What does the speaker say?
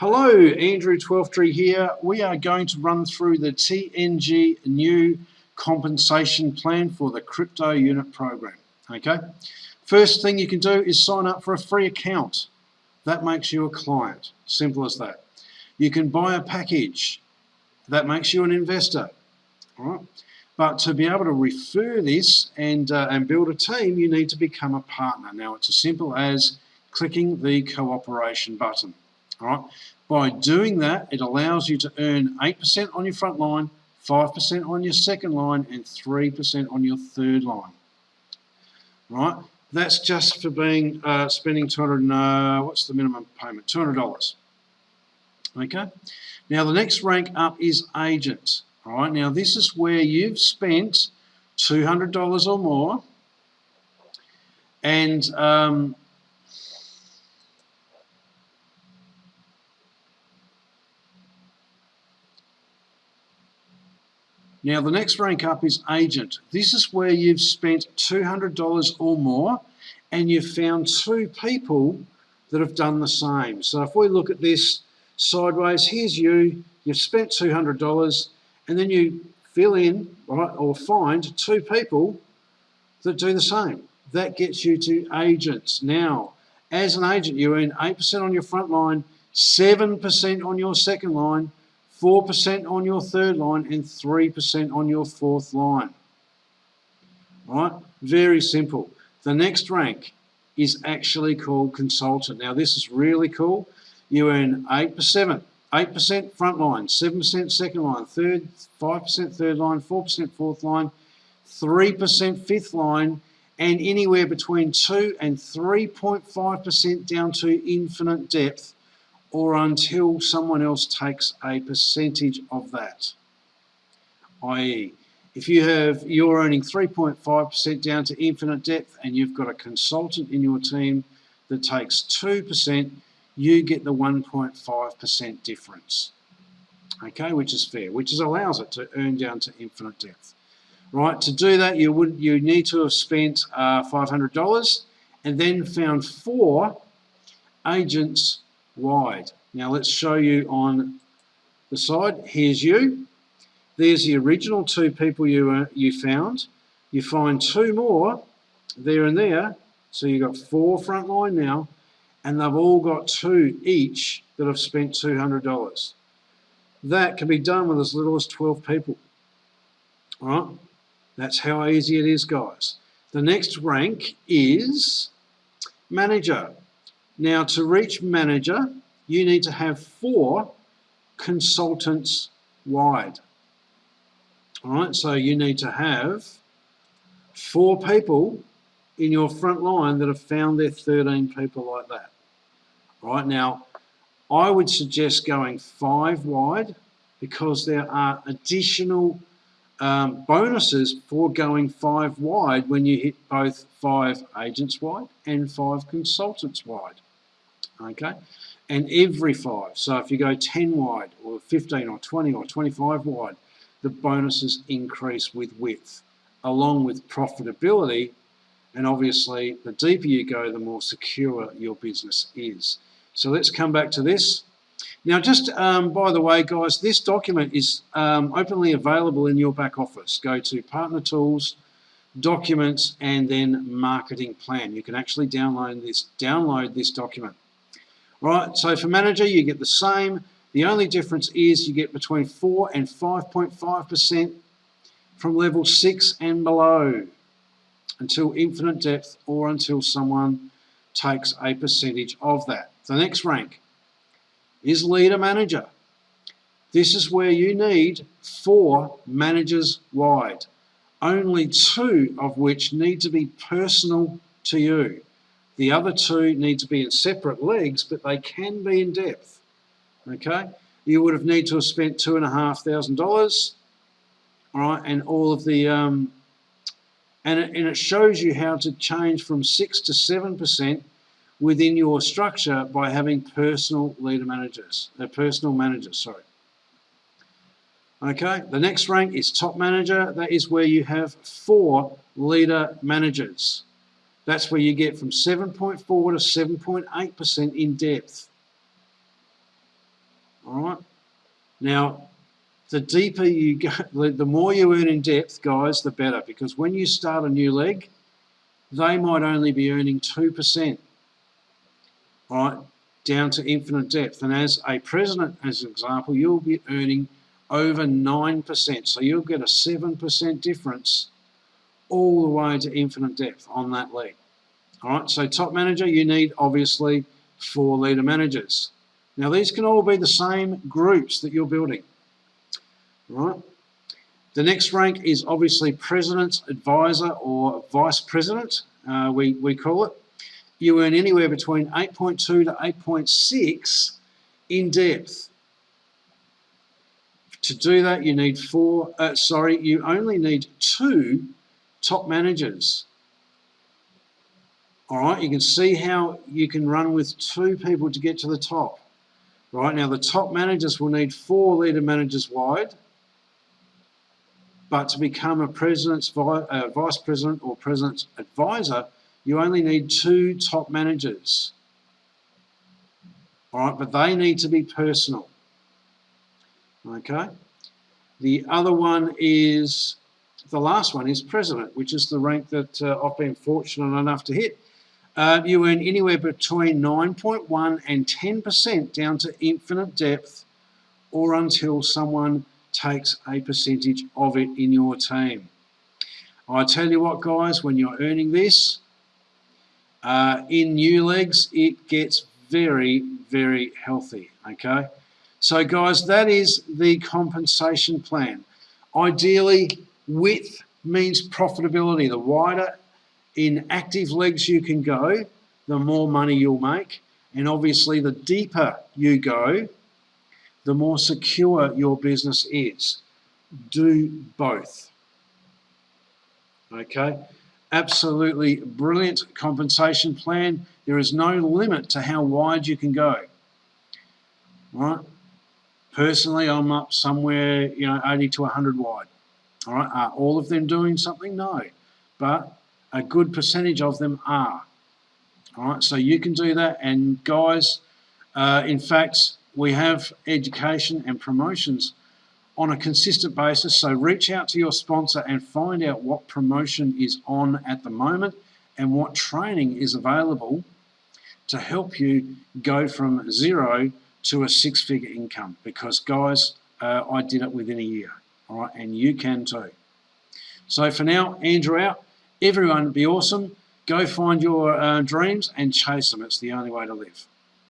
Hello, Andrew Twelftree here. We are going to run through the TNG new compensation plan for the crypto unit program. Okay, first thing you can do is sign up for a free account. That makes you a client, simple as that. You can buy a package, that makes you an investor. All right. But to be able to refer this and, uh, and build a team, you need to become a partner. Now, it's as simple as clicking the cooperation button. All right. By doing that, it allows you to earn 8% on your front line, 5% on your second line, and 3% on your third line. Right? That's just for being uh, spending 200. Uh, what's the minimum payment? $200. Okay. Now the next rank up is agent. All right. Now this is where you've spent $200 or more, and um, Now the next rank up is agent. This is where you've spent $200 or more and you've found two people that have done the same. So if we look at this sideways, here's you, you've spent $200 and then you fill in right, or find two people that do the same. That gets you to agents. Now, as an agent, you earn 8% on your front line, 7% on your second line, 4% on your third line and 3% on your fourth line. Right? Very simple. The next rank is actually called consultant. Now this is really cool. You earn 8%, 8% front line, 7% second line, third, 5% third line, 4% fourth line, 3% fifth line, and anywhere between 2 and 3.5% down to infinite depth or until someone else takes a percentage of that. I.e., if you have you're earning 3.5% down to infinite depth and you've got a consultant in your team that takes 2%, you get the 1.5% difference. Okay, which is fair, which is allows it to earn down to infinite depth. Right, to do that you would you need to have spent uh, $500 and then found four agents wide. Now let's show you on the side. Here's you. There's the original two people you, uh, you found. You find two more there and there. So you've got four front line now, and they've all got two each that have spent $200. That can be done with as little as 12 people. All right? That's how easy it is, guys. The next rank is manager. Now to reach manager, you need to have four consultants wide. All right, so you need to have four people in your front line that have found their 13 people like that. All right, now I would suggest going five wide because there are additional um, bonuses for going five wide when you hit both five agents wide and five consultants wide okay? And every five, so if you go 10 wide or 15 or 20 or 25 wide, the bonuses increase with width, along with profitability, and obviously the deeper you go, the more secure your business is. So let's come back to this. Now, just um, by the way, guys, this document is um, openly available in your back office. Go to Partner Tools, Documents, and then Marketing Plan. You can actually download this, download this document. Right, so for manager, you get the same. The only difference is you get between 4 and 5.5% from level 6 and below until infinite depth or until someone takes a percentage of that. The next rank is leader manager. This is where you need four managers wide, only two of which need to be personal to you. The other two need to be in separate legs, but they can be in depth. Okay, you would have need to have spent two and a half thousand dollars, all right, and all of the um, and it, and it shows you how to change from six to seven percent within your structure by having personal leader managers, uh, personal managers, sorry. Okay, the next rank is top manager. That is where you have four leader managers. That's where you get from 7.4 to 7.8% in depth. All right. Now, the deeper you go, the, more you earn in depth, guys, the better. Because when you start a new leg, they might only be earning 2%. All right, down to infinite depth. And as a president, as an example, you'll be earning over 9%. So you'll get a 7% difference all the way to infinite depth on that leg. All right, so top manager, you need obviously four leader managers. Now these can all be the same groups that you're building. All right. The next rank is obviously president, advisor, or vice president, uh, we, we call it. You earn anywhere between 8.2 to 8.6 in depth. To do that, you need four, uh, sorry, you only need two top managers. All right, you can see how you can run with two people to get to the top. Right now, the top managers will need four leader managers wide, but to become a president's uh, vice president or president's advisor, you only need two top managers. All right, but they need to be personal. Okay. The other one is, the last one is president, which is the rank that uh, I've been fortunate enough to hit. Uh, you earn anywhere between 9.1 and 10% down to infinite depth or until someone takes a percentage of it in your team. I tell you what, guys, when you're earning this, uh, in new legs, it gets very, very healthy, okay? So guys, that is the compensation plan. Ideally, width means profitability. The wider in active legs you can go, the more money you'll make. And obviously, the deeper you go, the more secure your business is. Do both. Okay, absolutely brilliant compensation plan. There is no limit to how wide you can go. Right? Personally, I'm up somewhere, you know, 80 to 100 wide. All right, are all of them doing something? No, but a good percentage of them are. All right, so you can do that. And guys, uh, in fact, we have education and promotions on a consistent basis. So reach out to your sponsor and find out what promotion is on at the moment and what training is available to help you go from zero to a six-figure income. Because guys, uh, I did it within a year, all right, and you can too. So for now, Andrew out. Everyone be awesome. Go find your uh, dreams and chase them. It's the only way to live.